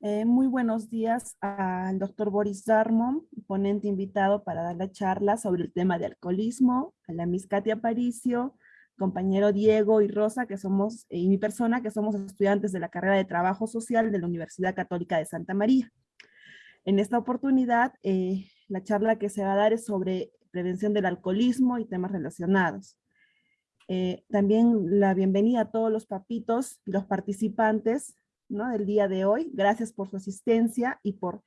Eh, muy buenos días al doctor Boris Darmon, ponente invitado para dar la charla sobre el tema de alcoholismo, a la Miss Katia Paricio, compañero Diego y Rosa, que somos, y mi persona, que somos estudiantes de la carrera de Trabajo Social de la Universidad Católica de Santa María. En esta oportunidad, eh, la charla que se va a dar es sobre prevención del alcoholismo y temas relacionados. Eh, también la bienvenida a todos los papitos y los participantes ¿no? del día de hoy. Gracias por su asistencia y por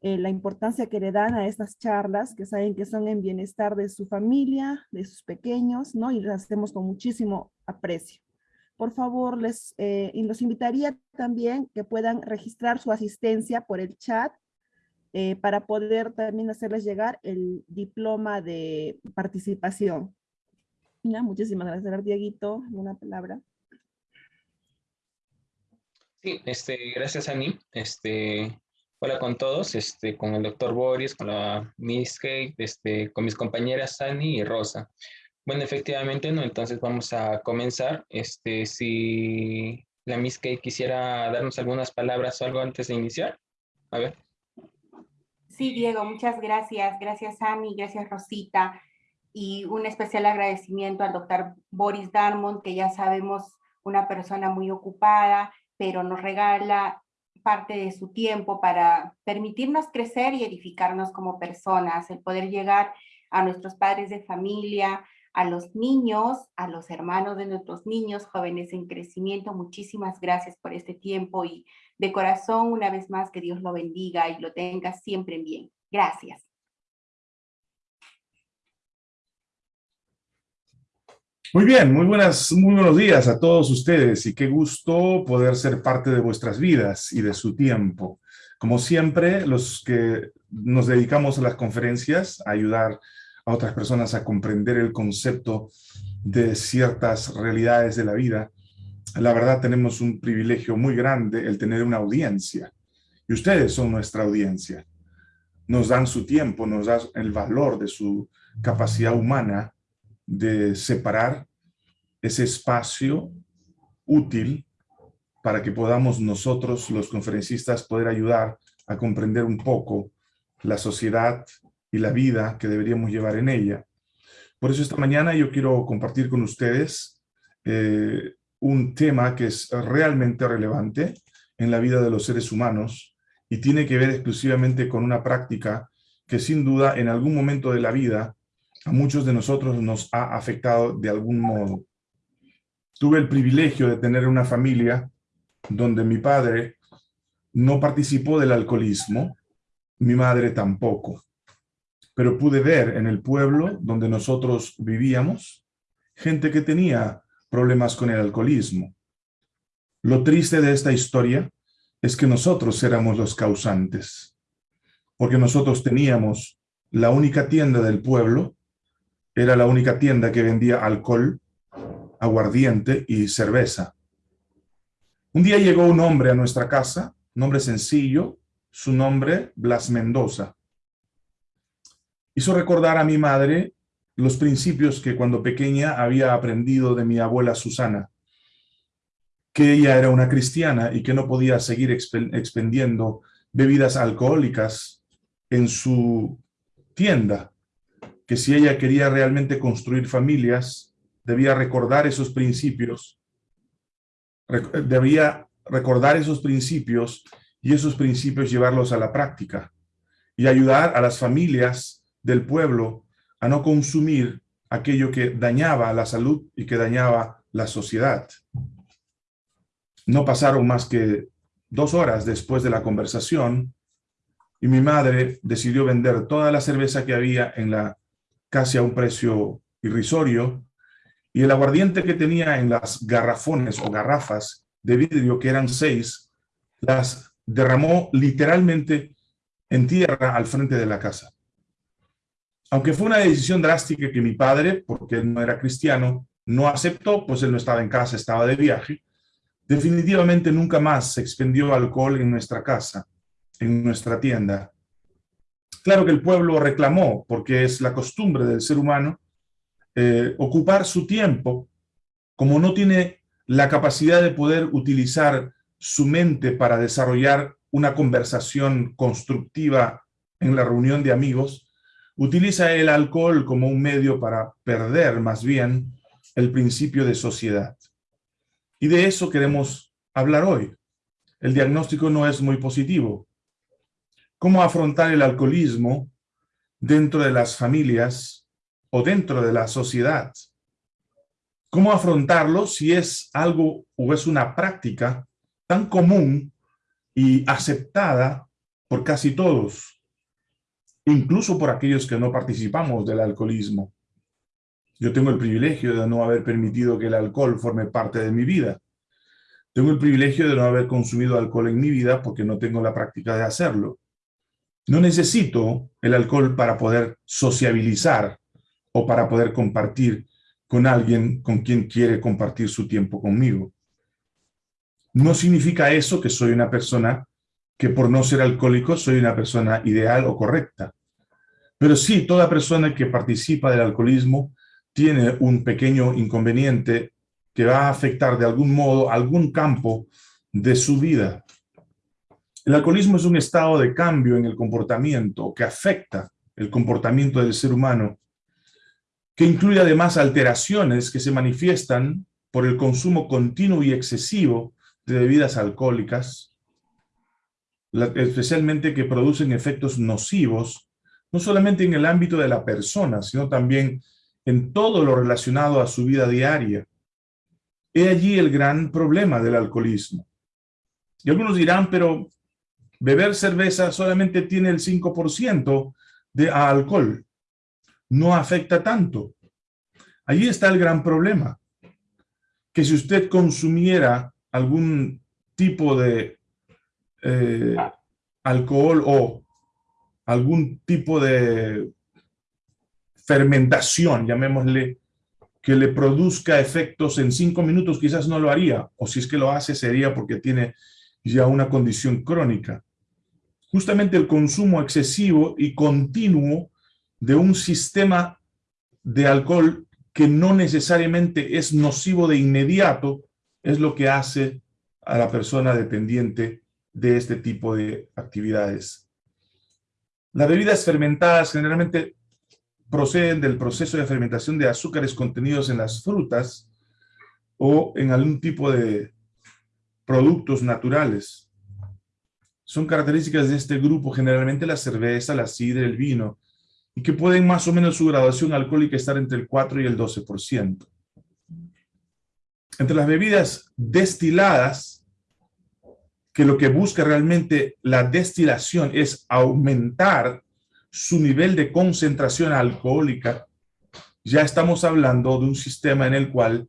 eh, la importancia que le dan a estas charlas, que saben que son en bienestar de su familia, de sus pequeños, ¿no? y las hacemos con muchísimo aprecio. Por favor, les eh, los invitaría también que puedan registrar su asistencia por el chat eh, para poder también hacerles llegar el diploma de participación. Muchísimas gracias, Dieguito. Una palabra. Sí, este, gracias Ani. Este, hola con todos, este, con el doctor Boris, con la Miss Kate, este, con mis compañeras Ani y Rosa. Bueno, efectivamente, no, entonces vamos a comenzar. Este, si la Miss Kate quisiera darnos algunas palabras o algo antes de iniciar. A ver. Sí, Diego, muchas gracias. Gracias, Ani, gracias, Rosita. Y un especial agradecimiento al doctor Boris Darmon, que ya sabemos una persona muy ocupada pero nos regala parte de su tiempo para permitirnos crecer y edificarnos como personas, el poder llegar a nuestros padres de familia, a los niños, a los hermanos de nuestros niños, jóvenes en crecimiento. Muchísimas gracias por este tiempo y de corazón, una vez más, que Dios lo bendiga y lo tenga siempre bien. Gracias. Muy bien, muy, buenas, muy buenos días a todos ustedes y qué gusto poder ser parte de vuestras vidas y de su tiempo. Como siempre, los que nos dedicamos a las conferencias, a ayudar a otras personas a comprender el concepto de ciertas realidades de la vida, la verdad tenemos un privilegio muy grande el tener una audiencia. Y ustedes son nuestra audiencia. Nos dan su tiempo, nos dan el valor de su capacidad humana de separar ese espacio útil para que podamos nosotros, los conferencistas, poder ayudar a comprender un poco la sociedad y la vida que deberíamos llevar en ella. Por eso esta mañana yo quiero compartir con ustedes eh, un tema que es realmente relevante en la vida de los seres humanos y tiene que ver exclusivamente con una práctica que sin duda en algún momento de la vida a muchos de nosotros nos ha afectado de algún modo. Tuve el privilegio de tener una familia donde mi padre no participó del alcoholismo, mi madre tampoco. Pero pude ver en el pueblo donde nosotros vivíamos gente que tenía problemas con el alcoholismo. Lo triste de esta historia es que nosotros éramos los causantes, porque nosotros teníamos la única tienda del pueblo era la única tienda que vendía alcohol, aguardiente y cerveza. Un día llegó un hombre a nuestra casa, un hombre sencillo, su nombre Blas Mendoza. Hizo recordar a mi madre los principios que cuando pequeña había aprendido de mi abuela Susana, que ella era una cristiana y que no podía seguir expendiendo bebidas alcohólicas en su tienda, que si ella quería realmente construir familias, debía recordar esos principios, debía recordar esos principios y esos principios llevarlos a la práctica y ayudar a las familias del pueblo a no consumir aquello que dañaba la salud y que dañaba la sociedad. No pasaron más que dos horas después de la conversación y mi madre decidió vender toda la cerveza que había en la casi a un precio irrisorio, y el aguardiente que tenía en las garrafones o garrafas de vidrio, que eran seis, las derramó literalmente en tierra al frente de la casa. Aunque fue una decisión drástica que mi padre, porque él no era cristiano, no aceptó, pues él no estaba en casa, estaba de viaje, definitivamente nunca más se expendió alcohol en nuestra casa, en nuestra tienda, Claro que el pueblo reclamó, porque es la costumbre del ser humano, eh, ocupar su tiempo, como no tiene la capacidad de poder utilizar su mente para desarrollar una conversación constructiva en la reunión de amigos, utiliza el alcohol como un medio para perder más bien el principio de sociedad. Y de eso queremos hablar hoy. El diagnóstico no es muy positivo. ¿Cómo afrontar el alcoholismo dentro de las familias o dentro de la sociedad? ¿Cómo afrontarlo si es algo o es una práctica tan común y aceptada por casi todos, incluso por aquellos que no participamos del alcoholismo? Yo tengo el privilegio de no haber permitido que el alcohol forme parte de mi vida. Tengo el privilegio de no haber consumido alcohol en mi vida porque no tengo la práctica de hacerlo. No necesito el alcohol para poder sociabilizar o para poder compartir con alguien con quien quiere compartir su tiempo conmigo. No significa eso que soy una persona que por no ser alcohólico soy una persona ideal o correcta. Pero sí, toda persona que participa del alcoholismo tiene un pequeño inconveniente que va a afectar de algún modo algún campo de su vida. El alcoholismo es un estado de cambio en el comportamiento que afecta el comportamiento del ser humano que incluye además alteraciones que se manifiestan por el consumo continuo y excesivo de bebidas alcohólicas, especialmente que producen efectos nocivos, no solamente en el ámbito de la persona, sino también en todo lo relacionado a su vida diaria. He allí el gran problema del alcoholismo. Y algunos dirán, pero beber cerveza solamente tiene el 5% de alcohol no afecta tanto. Allí está el gran problema, que si usted consumiera algún tipo de eh, alcohol o algún tipo de fermentación, llamémosle, que le produzca efectos en cinco minutos, quizás no lo haría, o si es que lo hace sería porque tiene ya una condición crónica. Justamente el consumo excesivo y continuo de un sistema de alcohol que no necesariamente es nocivo de inmediato, es lo que hace a la persona dependiente de este tipo de actividades. Las bebidas fermentadas generalmente proceden del proceso de fermentación de azúcares contenidos en las frutas o en algún tipo de productos naturales. Son características de este grupo generalmente la cerveza, la sidra, el vino, y que pueden más o menos su graduación alcohólica estar entre el 4 y el 12%. Entre las bebidas destiladas, que lo que busca realmente la destilación es aumentar su nivel de concentración alcohólica, ya estamos hablando de un sistema en el cual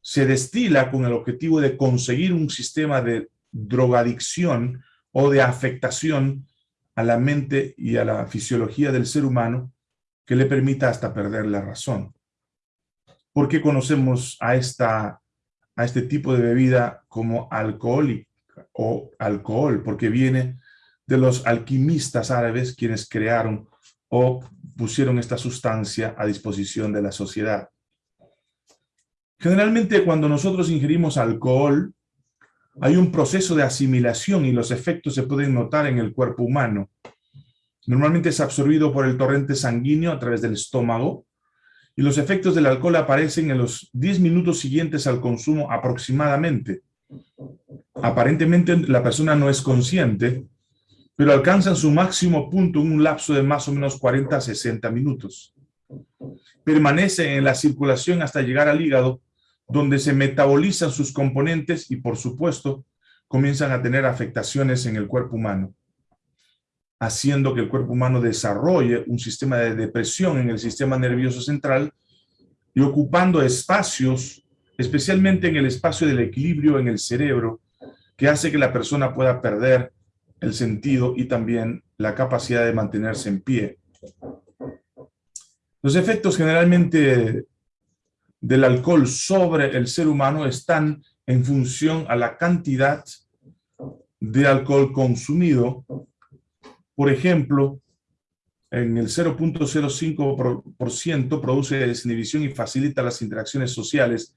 se destila con el objetivo de conseguir un sistema de drogadicción o de afectación a la mente y a la fisiología del ser humano que le permita hasta perder la razón. ¿Por qué conocemos a, esta, a este tipo de bebida como alcohólica o alcohol? Porque viene de los alquimistas árabes quienes crearon o pusieron esta sustancia a disposición de la sociedad. Generalmente cuando nosotros ingerimos alcohol, hay un proceso de asimilación y los efectos se pueden notar en el cuerpo humano. Normalmente es absorbido por el torrente sanguíneo a través del estómago y los efectos del alcohol aparecen en los 10 minutos siguientes al consumo aproximadamente. Aparentemente la persona no es consciente, pero alcanzan su máximo punto en un lapso de más o menos 40 a 60 minutos. Permanece en la circulación hasta llegar al hígado donde se metabolizan sus componentes y, por supuesto, comienzan a tener afectaciones en el cuerpo humano, haciendo que el cuerpo humano desarrolle un sistema de depresión en el sistema nervioso central y ocupando espacios, especialmente en el espacio del equilibrio en el cerebro, que hace que la persona pueda perder el sentido y también la capacidad de mantenerse en pie. Los efectos generalmente del alcohol sobre el ser humano están en función a la cantidad de alcohol consumido. Por ejemplo, en el 0.05% produce desinhibición y facilita las interacciones sociales,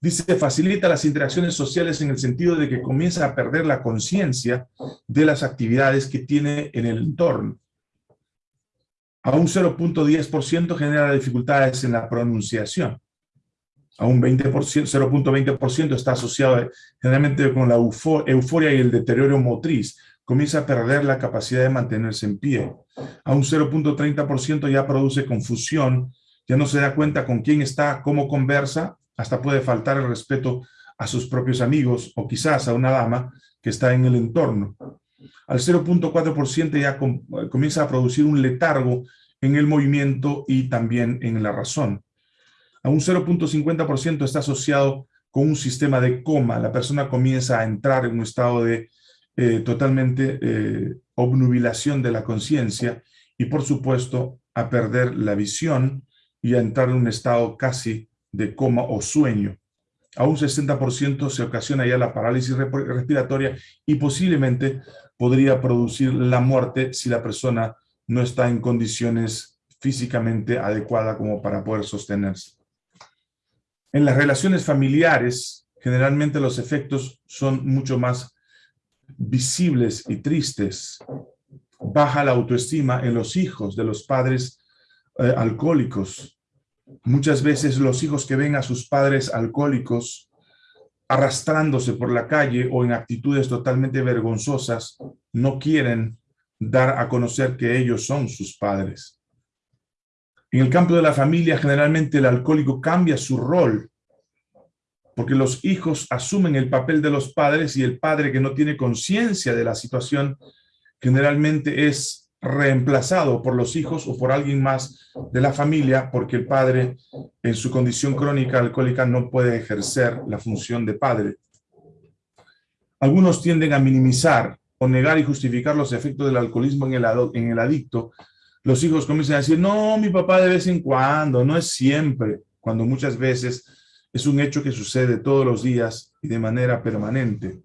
Dice, facilita las interacciones sociales en el sentido de que comienza a perder la conciencia de las actividades que tiene en el entorno. A un 0.10% genera dificultades en la pronunciación. A un 0.20% está asociado generalmente con la euforia y el deterioro motriz. Comienza a perder la capacidad de mantenerse en pie. A un 0.30% ya produce confusión, ya no se da cuenta con quién está, cómo conversa, hasta puede faltar el respeto a sus propios amigos o quizás a una dama que está en el entorno. Al 0.4% ya comienza a producir un letargo en el movimiento y también en la razón. A un 0.50% está asociado con un sistema de coma. La persona comienza a entrar en un estado de eh, totalmente eh, obnubilación de la conciencia y, por supuesto, a perder la visión y a entrar en un estado casi de coma o sueño. A un 60% se ocasiona ya la parálisis respiratoria y posiblemente podría producir la muerte si la persona no está en condiciones físicamente adecuadas como para poder sostenerse. En las relaciones familiares, generalmente los efectos son mucho más visibles y tristes. Baja la autoestima en los hijos de los padres eh, alcohólicos. Muchas veces los hijos que ven a sus padres alcohólicos arrastrándose por la calle o en actitudes totalmente vergonzosas, no quieren dar a conocer que ellos son sus padres. En el campo de la familia, generalmente el alcohólico cambia su rol, porque los hijos asumen el papel de los padres y el padre que no tiene conciencia de la situación generalmente es reemplazado por los hijos o por alguien más de la familia porque el padre en su condición crónica alcohólica no puede ejercer la función de padre. Algunos tienden a minimizar o negar y justificar los efectos del alcoholismo en el, en adicto, los hijos comienzan a decir, no, mi papá de vez en cuando, no es siempre, cuando muchas veces es un hecho que sucede todos los días y de manera permanente.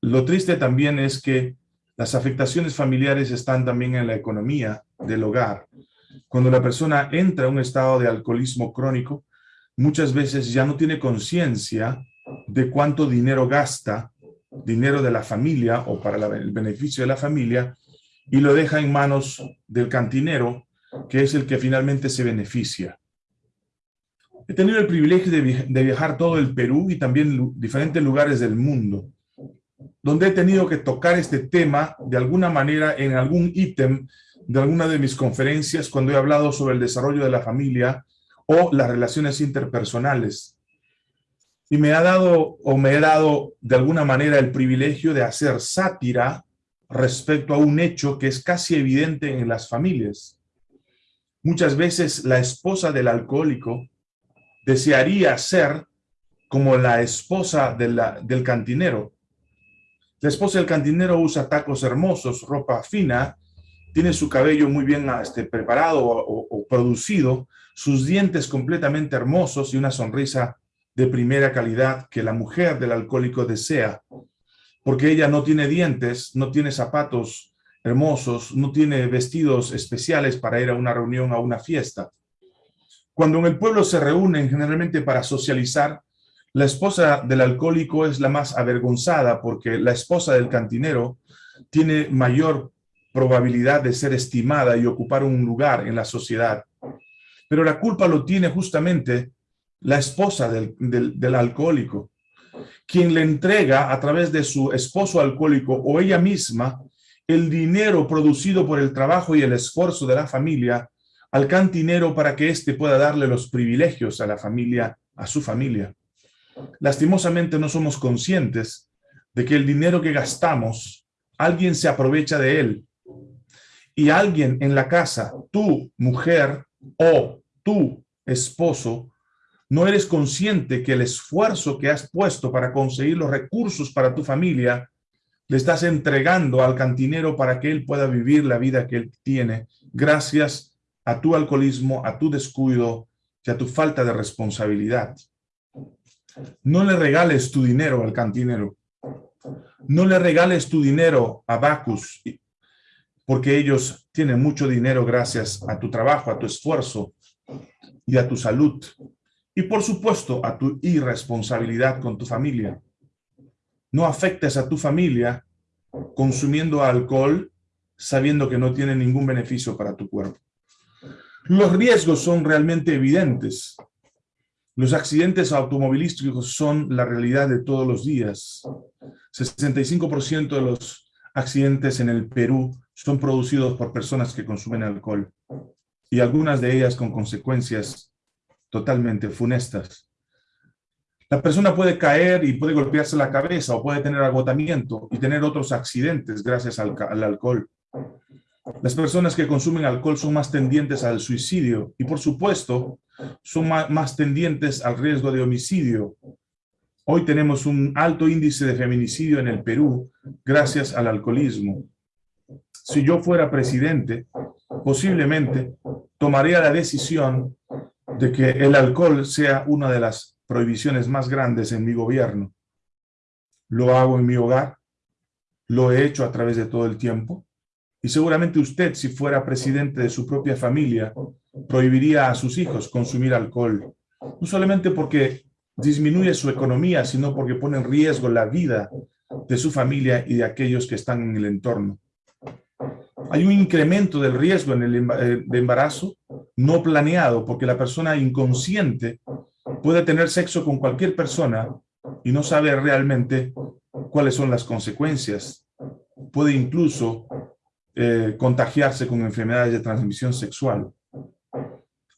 Lo triste también es que las afectaciones familiares están también en la economía del hogar. Cuando la persona entra a un estado de alcoholismo crónico, muchas veces ya no tiene conciencia de cuánto dinero gasta dinero de la familia o para el beneficio de la familia y lo deja en manos del cantinero, que es el que finalmente se beneficia. He tenido el privilegio de, viajar todo el Perú y también diferentes lugares del mundo, donde he tenido que tocar este tema de alguna manera en algún ítem de alguna de mis conferencias cuando he hablado sobre el desarrollo de la familia o las relaciones interpersonales y me ha dado o me he dado de alguna manera el privilegio de hacer sátira respecto a un hecho que es casi evidente en las familias. Muchas veces la esposa del alcohólico desearía ser como la esposa del cantinero. La esposa del cantinero usa tacos hermosos, ropa fina, tiene su cabello muy bien este, preparado o producido, sus dientes completamente hermosos y una sonrisa de primera calidad que la mujer del alcohólico desea, porque ella no tiene dientes, no tiene zapatos hermosos, no tiene vestidos especiales para ir a una reunión, a una fiesta. Cuando en el pueblo se reúnen generalmente para socializar, la esposa del alcohólico es la más avergonzada porque la esposa del cantinero tiene mayor probabilidad de ser estimada y ocupar un lugar en la sociedad. Pero la culpa lo tiene justamente la esposa del, alcohólico, quien le entrega a través de su esposo alcohólico o ella misma el dinero producido por el trabajo y el esfuerzo de la familia al cantinero para que éste pueda darle los privilegios a la familia, a su familia. Lastimosamente no somos conscientes de que el dinero que gastamos, alguien se aprovecha de él. Y alguien en la casa, tu mujer o tu esposo, no eres consciente que el esfuerzo que has puesto para conseguir los recursos para tu familia, le estás entregando al cantinero para que él pueda vivir la vida que él tiene, gracias a tu alcoholismo, a tu descuido y a tu falta de responsabilidad. No le regales tu dinero al cantinero. No le regales tu dinero a Bacus, porque ellos tienen mucho dinero gracias a tu trabajo, a tu esfuerzo y a tu salud Y por supuesto, a tu irresponsabilidad con tu familia. No afectes a tu familia consumiendo alcohol sabiendo que no tiene ningún beneficio para tu cuerpo. Los riesgos son realmente evidentes. Los accidentes automovilísticos son la realidad de todos los días. 65% de los accidentes en el Perú son producidos por personas que consumen alcohol y algunas de ellas con consecuencias totalmente funestas. La persona puede caer y puede golpearse la cabeza o puede tener agotamiento y tener otros accidentes gracias al, al alcohol. Las personas que consumen alcohol son más tendientes al suicidio y, por supuesto, son más, tendientes al riesgo de homicidio. Hoy tenemos un alto índice de feminicidio en el Perú gracias al alcoholismo. Si yo fuera presidente, posiblemente tomaría la decisión de que el alcohol sea una de las prohibiciones más grandes en mi gobierno. Lo hago en mi hogar, lo he hecho a través de todo el tiempo, y seguramente usted, si fuera presidente de su propia familia, prohibiría a sus hijos consumir alcohol. No solamente porque disminuye su economía, sino porque pone en riesgo la vida de su familia y de aquellos que están en el entorno. Hay un incremento del riesgo en el eh, embarazo no planeado, porque la persona inconsciente puede tener sexo con cualquier persona y no sabe realmente cuáles son las consecuencias. Puede incluso eh, contagiarse con enfermedades de transmisión sexual.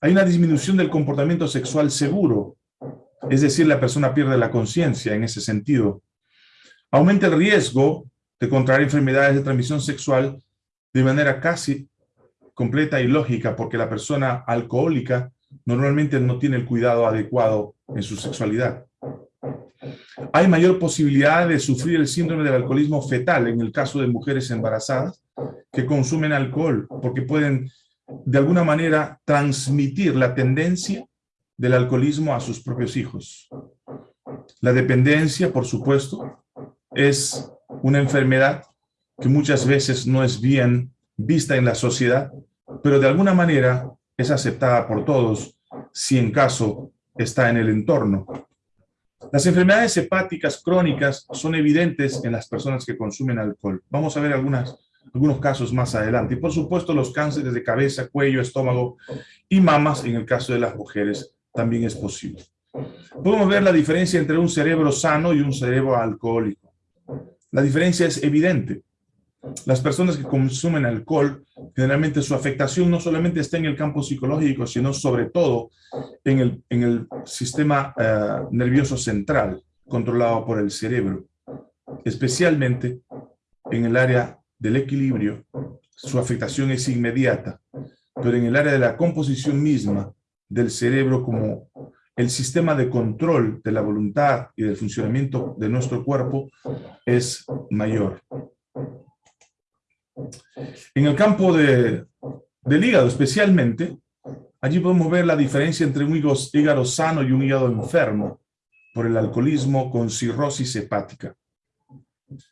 Hay una disminución del comportamiento sexual seguro, es decir, la persona pierde la conciencia en ese sentido. Aumenta el riesgo de contraer enfermedades de transmisión sexual de manera casi completa y lógica, porque la persona alcohólica normalmente no tiene el cuidado adecuado en su sexualidad. Hay mayor posibilidad de sufrir el síndrome del alcoholismo fetal en el caso de mujeres embarazadas que consumen alcohol, porque pueden de alguna manera transmitir la tendencia del alcoholismo a sus propios hijos. La dependencia, por supuesto, es una enfermedad que muchas veces no es bien vista en la sociedad, pero de alguna manera es aceptada por todos si en caso está en el entorno. Las enfermedades hepáticas crónicas son evidentes en las personas que consumen alcohol. Vamos a ver algunas algunos casos más adelante. Y por supuesto los cánceres de cabeza, cuello, estómago y mamas, en el caso de las mujeres, también es posible. Podemos ver la diferencia entre un cerebro sano y un cerebro alcohólico. La diferencia es evidente. Las personas que consumen alcohol, generalmente su afectación no solamente está en el campo psicológico, sino sobre todo en el, en el sistema eh, nervioso central, controlado por el cerebro, especialmente en el área del equilibrio, su afectación es inmediata, pero en el área de la composición misma del cerebro como el sistema de control de la voluntad y del funcionamiento de nuestro cuerpo es mayor. En el campo de, del hígado especialmente, allí podemos ver la diferencia entre un hígado sano y un hígado enfermo por el alcoholismo con cirrosis hepática.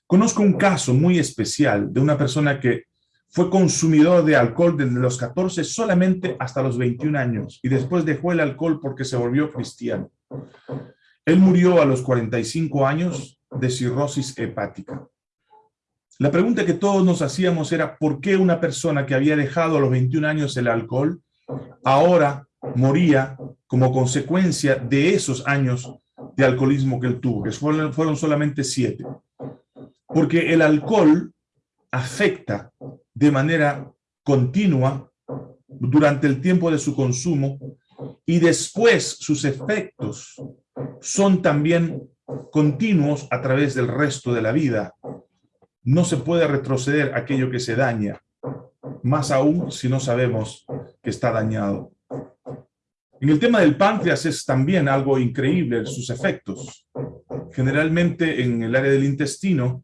Conozco un caso muy especial de una persona que fue consumidor de alcohol desde los 14 solamente hasta los 21 años y después dejó el alcohol porque se volvió cristiano. Él murió a los 45 años de cirrosis hepática. La pregunta que todos nos hacíamos era ¿por qué una persona que había dejado a los 21 años el alcohol ahora moría como consecuencia de esos años de alcoholismo que él tuvo, que fueron, fueron solamente siete? Porque el alcohol afecta de manera continua durante el tiempo de su consumo y después sus efectos son también continuos a través del resto de la vida. No se puede retroceder aquello que se daña, más aún si no sabemos que está dañado. En el tema del páncreas es también algo increíble sus efectos. Generalmente en el área del intestino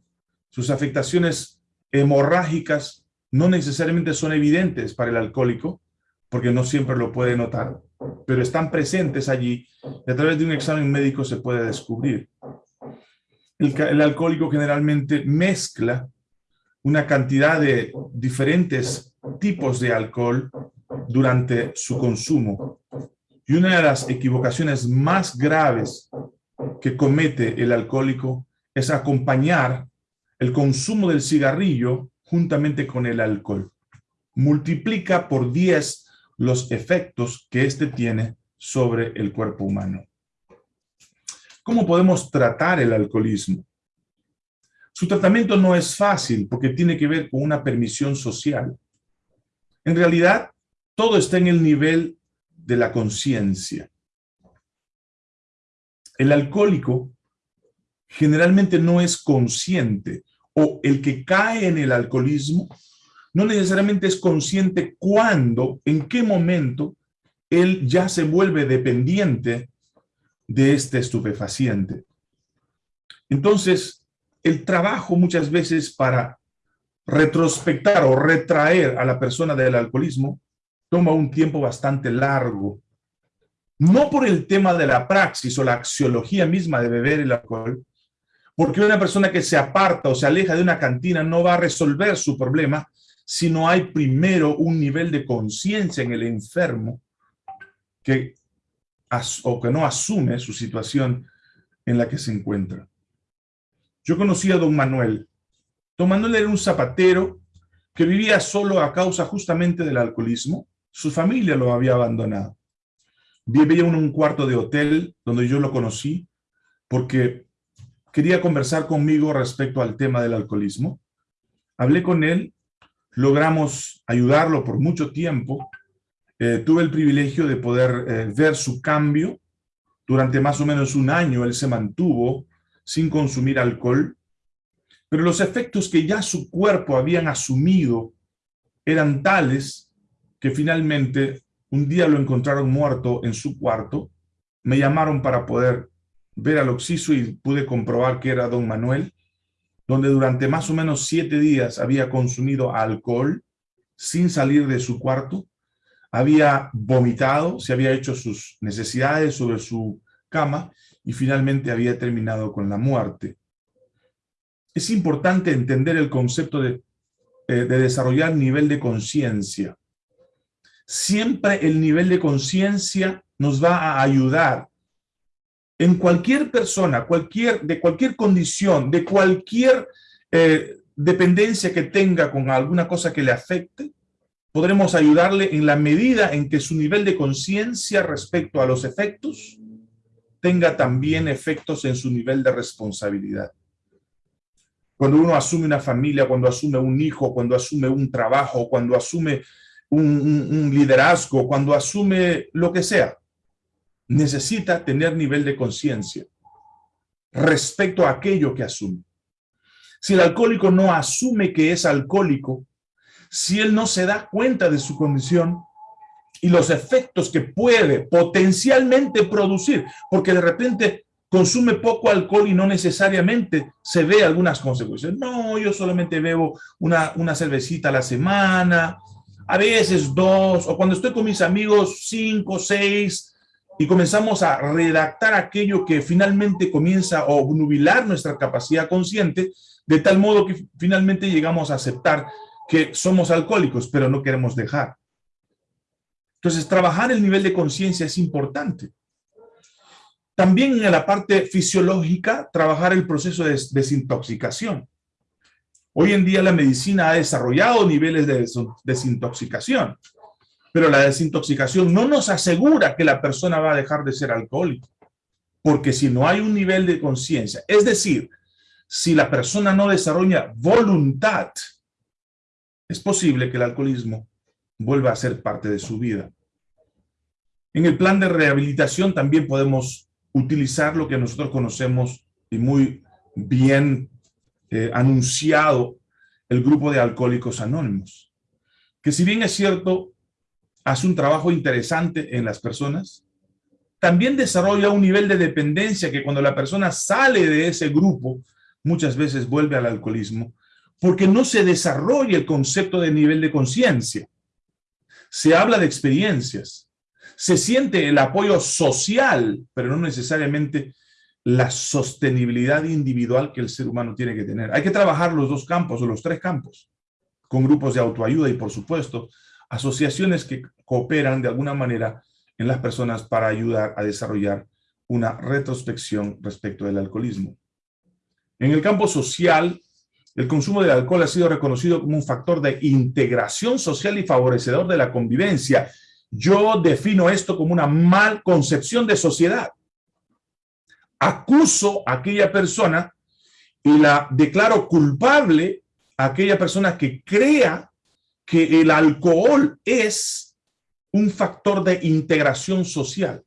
sus afectaciones hemorrágicas no necesariamente son evidentes para el alcohólico, porque no siempre lo puede notar, pero están presentes allí y a través de un examen médico se puede descubrir. El, alcohólico generalmente mezcla una cantidad de diferentes tipos de alcohol durante su consumo. Y una de las equivocaciones más graves que comete el alcohólico es acompañar el consumo del cigarrillo juntamente con el alcohol. Multiplica por 10 los efectos que éste tiene sobre el cuerpo humano. ¿Cómo podemos tratar el alcoholismo? Su tratamiento no es fácil porque tiene que ver con una permisión social. En realidad, todo está en el nivel de la conciencia. El alcohólico generalmente no es consciente o el que cae en el alcoholismo no necesariamente es consciente cuándo, en qué momento él ya se vuelve dependiente de este estupefaciente. Entonces, el trabajo muchas veces para retrospectar o retraer a la persona del alcoholismo toma un tiempo bastante largo. No por el tema de la praxis o la axiología misma de beber el alcohol, porque una persona que se aparta o se aleja de una cantina no va a resolver su problema si no hay primero un nivel de conciencia en el enfermo que, o que no asume su situación en la que se encuentra. Yo conocí a don Manuel. Don Manuel era un zapatero que vivía solo a causa justamente del alcoholismo. Su familia lo había abandonado. Vivía en un cuarto de hotel donde yo lo conocí porque quería conversar conmigo respecto al tema del alcoholismo. Hablé con él, logramos ayudarlo por mucho tiempo. Eh, tuve el privilegio de poder eh, ver su cambio. Durante más o menos un año él se mantuvo sin consumir alcohol, pero los efectos que ya su cuerpo habían asumido eran tales que finalmente un día lo encontraron muerto en su cuarto, me llamaron para poder ver al Oxiso y pude comprobar que era don Manuel, donde durante más o menos siete días había consumido alcohol sin salir de su cuarto, había vomitado, se había hecho sus necesidades sobre su cama y finalmente había terminado con la muerte. Es importante entender el concepto de, eh, de desarrollar nivel de conciencia. Siempre el nivel de conciencia nos va a ayudar en cualquier persona, cualquier, de cualquier condición, de cualquier eh, dependencia que tenga con alguna cosa que le afecte, podremos ayudarle en la medida en que su nivel de conciencia respecto a los efectos tenga también efectos en su nivel de responsabilidad. Cuando uno asume una familia, cuando asume un hijo, cuando asume un trabajo, cuando asume un liderazgo, cuando asume lo que sea, necesita tener nivel de conciencia respecto a aquello que asume. Si el alcohólico no asume que es alcohólico, si él no se da cuenta de su condición y los efectos que puede potencialmente producir, porque de repente consume poco alcohol y no necesariamente se ve algunas consecuencias. No, yo solamente bebo una, una cervecita a la semana, a veces dos, o cuando estoy con mis amigos, cinco, seis, y comenzamos a redactar aquello que finalmente comienza a obnubilar nuestra capacidad consciente, de tal modo que finalmente llegamos a aceptar que somos alcohólicos, pero no queremos dejar. Entonces, trabajar el nivel de conciencia es importante. También en la parte fisiológica, trabajar el proceso de desintoxicación. Hoy en día la medicina ha desarrollado niveles de desintoxicación. Pero la desintoxicación no nos asegura que la persona va a dejar de ser alcohólico. Porque si no hay un nivel de conciencia, es decir, si la persona no desarrolla voluntad, es posible que el alcoholismo vuelva a ser parte de su vida. En el plan de rehabilitación también podemos utilizar lo que nosotros conocemos y muy bien eh, anunciado el grupo de alcohólicos anónimos. Que si bien es cierto, hace un trabajo interesante en las personas, también desarrolla un nivel de dependencia que cuando la persona sale de ese grupo, muchas veces vuelve al alcoholismo, porque no se desarrolla el concepto de nivel de conciencia. Se habla de experiencias, se siente el apoyo social, pero no necesariamente la sostenibilidad individual que el ser humano tiene que tener. Hay que trabajar los dos campos o los tres campos, con grupos de autoayuda y por supuesto asociaciones que cooperan de alguna manera en las personas para ayudar a desarrollar una retrospección respecto del alcoholismo. En el campo social, el consumo de alcohol ha sido reconocido como un factor de integración social y favorecedor de la convivencia. Yo defino esto como una mal concepción de sociedad. Acuso a aquella persona y la declaro culpable a aquella persona que crea que el alcohol es un factor de integración social.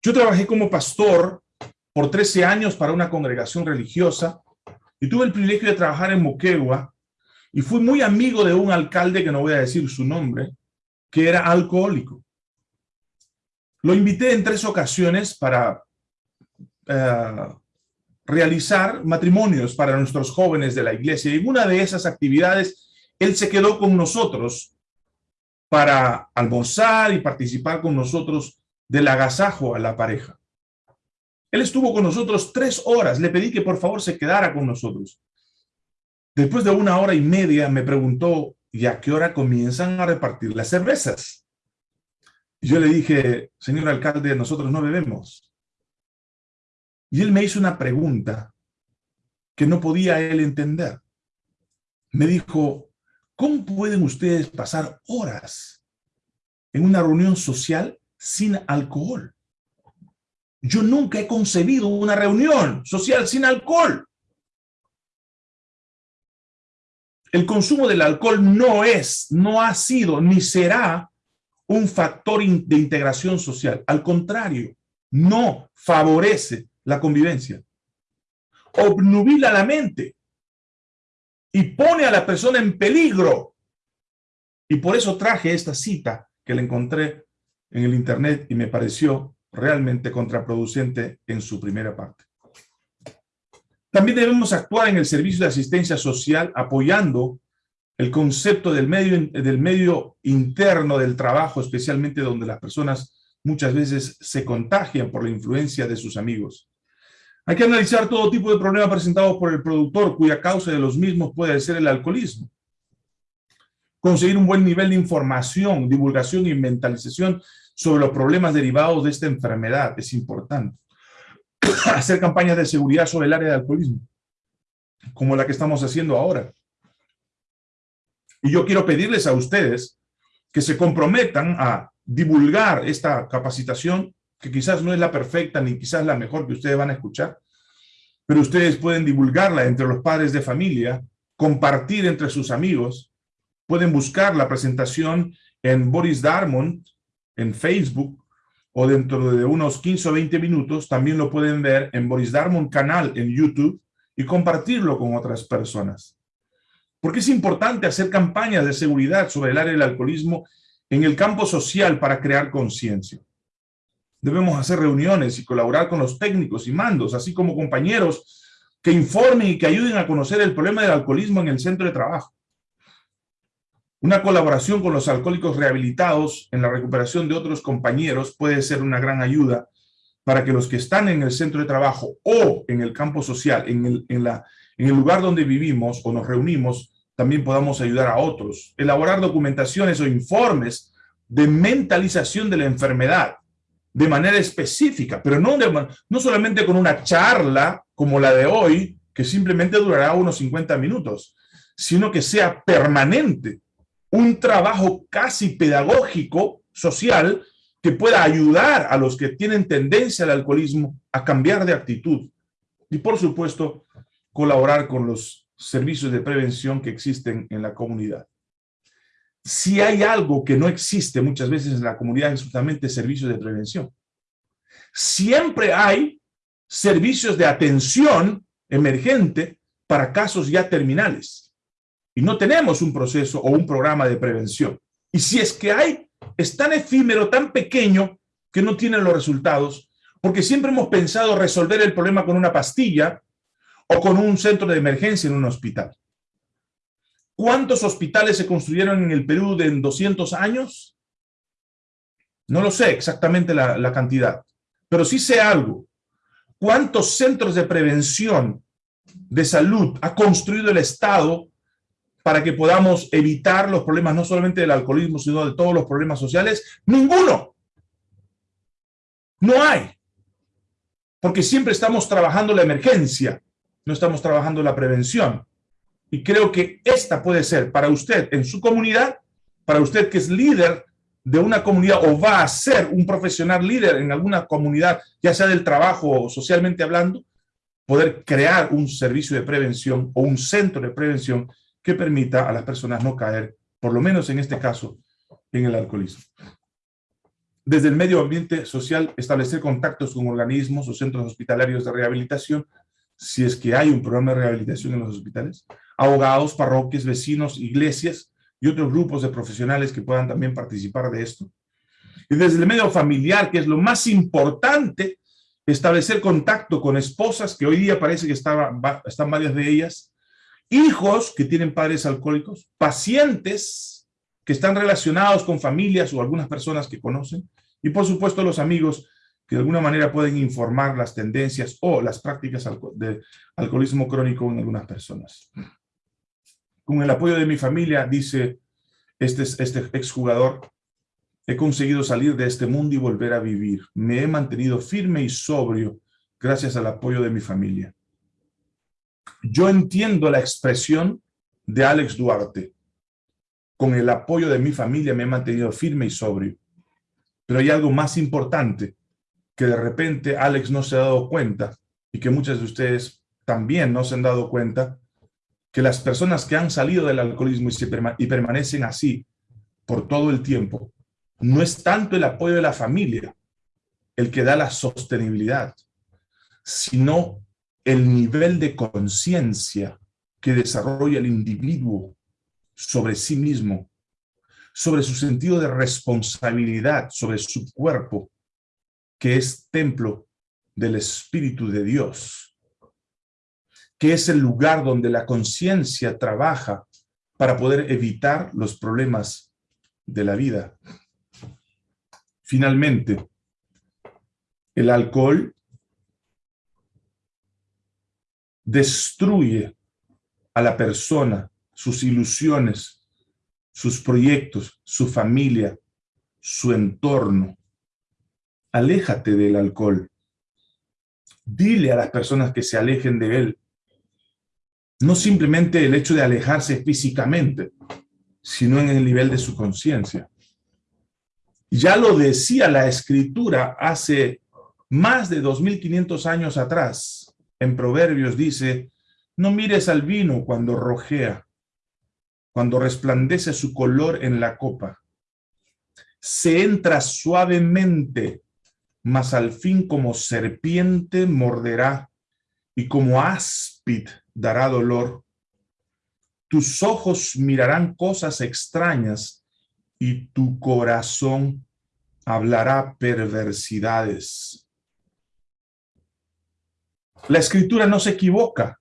Yo trabajé como pastor por 13 años para una congregación religiosa y tuve el privilegio de trabajar en Moquegua y fui muy amigo de un alcalde, que no voy a decir su nombre, que era alcohólico. Lo invité en tres ocasiones para eh, realizar matrimonios para nuestros jóvenes de la iglesia. Y en una de esas actividades, él se quedó con nosotros para almorzar y participar con nosotros del agasajo a la pareja. Él estuvo con nosotros tres horas. Le pedí que por favor se quedara con nosotros. Después de una hora y media me preguntó, ¿y a qué hora comienzan a repartir las cervezas? yo le dije, señor alcalde, nosotros no bebemos. Y él me hizo una pregunta que no podía él entender. Me dijo, ¿cómo pueden ustedes pasar horas en una reunión social sin alcohol? Yo nunca he concebido una reunión social sin alcohol. El consumo del alcohol no es, no ha sido, ni será un factor de integración social. Al contrario, no favorece la convivencia. Obnubila la mente y pone a la persona en peligro. Y por eso traje esta cita que le encontré en el internet y me pareció realmente contraproducente en su primera parte. También debemos actuar en el servicio de asistencia social apoyando el concepto del medio, del medio interno del trabajo, especialmente donde las personas muchas veces se contagian por la influencia de sus amigos. Hay que analizar todo tipo de problemas presentados por el productor, cuya causa de los mismos puede ser el alcoholismo. Conseguir un buen nivel de información, divulgación y mentalización sobre los problemas derivados de esta enfermedad es importante. Hacer campañas de seguridad sobre el área de alcoholismo, como la que estamos haciendo ahora. Y yo quiero pedirles a ustedes que se comprometan a divulgar esta capacitación, que quizás no es la perfecta ni quizás la mejor que ustedes van a escuchar, pero ustedes pueden divulgarla entre los padres de familia, compartir entre sus amigos, pueden buscar la presentación en Boris Darmon, en Facebook o dentro de unos 15 o 20 minutos también lo pueden ver en Boris Darmon canal en YouTube y compartirlo con otras personas. Porque es importante hacer campañas de seguridad sobre el área del alcoholismo en el campo social para crear conciencia. Debemos hacer reuniones y colaborar con los técnicos y mandos, así como compañeros que informen y que ayuden a conocer el problema del alcoholismo en el centro de trabajo. Una colaboración con los alcohólicos rehabilitados en la recuperación de otros compañeros puede ser una gran ayuda para que los que están en el centro de trabajo o en el campo social, en el, lugar donde vivimos o nos reunimos, también podamos ayudar a otros. Elaborar documentaciones o informes de mentalización de la enfermedad de manera específica, pero no, no solamente con una charla como la de hoy, que simplemente durará unos 50 minutos, sino que sea permanente, un trabajo casi pedagógico, social, que pueda ayudar a los que tienen tendencia al alcoholismo a cambiar de actitud. Y por supuesto, colaborar con los servicios de prevención que existen en la comunidad. Si hay algo que no existe muchas veces en la comunidad es justamente servicios de prevención. Siempre hay servicios de atención emergente para casos ya terminales y no tenemos un proceso o un programa de prevención. Y si es que hay, es tan efímero, tan pequeño, que no tiene los resultados, porque siempre hemos pensado resolver el problema con una pastilla o con un centro de emergencia en un hospital. ¿Cuántos hospitales se construyeron en el Perú de en 200 años? No lo sé exactamente la, la cantidad, pero sí sé algo. ¿Cuántos centros de prevención de salud ha construido el Estado para que podamos evitar los problemas no solamente del alcoholismo, sino de todos los problemas sociales? Ninguno. No hay. Porque siempre estamos trabajando la emergencia, no estamos trabajando la prevención. Y creo que esta puede ser para usted en su comunidad, para usted que es líder de una comunidad o va a ser un profesional líder en alguna comunidad, ya sea del trabajo o socialmente hablando, poder crear un servicio de prevención o un centro de prevención que permita a las personas no caer, por lo menos en este caso, en el alcoholismo. Desde el medio ambiente social, establecer contactos con organismos o centros hospitalarios de rehabilitación, si es que hay un programa de rehabilitación en los hospitales, abogados, parroquias, vecinos, iglesias y otros grupos de profesionales que puedan también participar de esto. Y desde el medio familiar, que es lo más importante, establecer contacto con esposas, que hoy día parece que están varias de ellas, hijos que tienen padres alcohólicos, pacientes que están relacionados con familias o algunas personas que conocen, y por supuesto los amigos que de alguna manera pueden informar las tendencias o las prácticas de alcoholismo crónico en algunas personas. Con el apoyo de mi familia, dice este, este exjugador, he conseguido salir de este mundo y volver a vivir. Me he mantenido firme y sobrio gracias al apoyo de mi familia. Yo entiendo la expresión de Alex Duarte. Con el apoyo de mi familia me he mantenido firme y sobrio. Pero hay algo más importante que de repente Alex no se ha dado cuenta y que muchas de ustedes también no se han dado cuenta, que las personas que han salido del alcoholismo y, y permanecen así por todo el tiempo, no es tanto el apoyo de la familia el que da la sostenibilidad, sino el nivel de conciencia que desarrolla el individuo sobre sí mismo sobre su sentido de responsabilidad, sobre su cuerpo, que es templo del Espíritu de Dios, que es el lugar donde la conciencia trabaja para poder evitar los problemas de la vida. Finalmente, el alcohol destruye a la persona, sus ilusiones, sus proyectos, su familia, su entorno. Aléjate del alcohol. Dile a las personas que se alejen de él. No simplemente el hecho de alejarse físicamente, sino en el nivel de su conciencia. Ya lo decía la escritura hace más de 2.500 años atrás. En Proverbios dice, no mires al vino cuando rojea, cuando resplandece su color en la copa. Se entra suavemente, mas al fin como serpiente morderá, y como áspid dará dolor. Tus ojos mirarán cosas extrañas, y tu corazón hablará perversidades. La escritura no se equivoca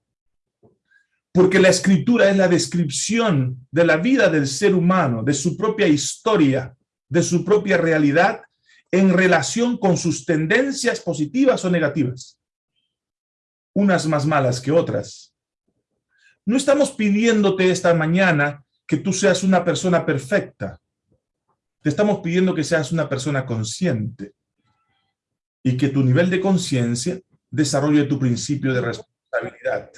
porque la escritura es la descripción de la vida del ser humano, de su propia historia, de su propia realidad, en relación con sus tendencias positivas o negativas. Unas más malas que otras. No estamos pidiéndote esta mañana que tú seas una persona perfecta. Te estamos pidiendo que seas una persona consciente y que tu nivel de conciencia desarrolle tu principio de responsabilidad.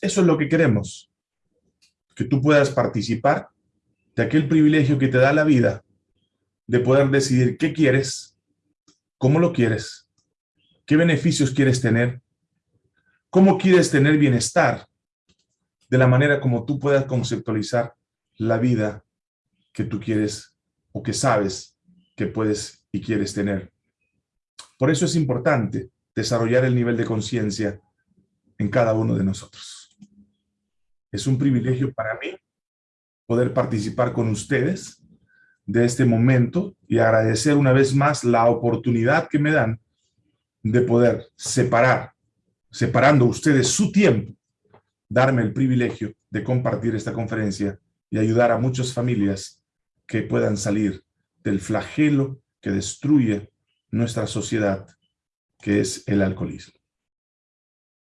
Eso es lo que queremos. Que tú puedas participar de aquel privilegio que te da la vida de poder decidir qué quieres, cómo lo quieres, qué beneficios quieres tener, cómo quieres tener bienestar, de la manera como tú puedas conceptualizar la vida que tú quieres o que sabes que puedes y quieres tener. Por eso es importante desarrollar el nivel de conciencia en cada uno de nosotros. Es un privilegio para mí poder participar con ustedes de este momento y agradecer una vez más la oportunidad que me dan de poder separar, separando ustedes su tiempo, darme el privilegio de compartir esta conferencia y ayudar a muchas familias que puedan salir del flagelo que destruye nuestra sociedad, que es el alcoholismo.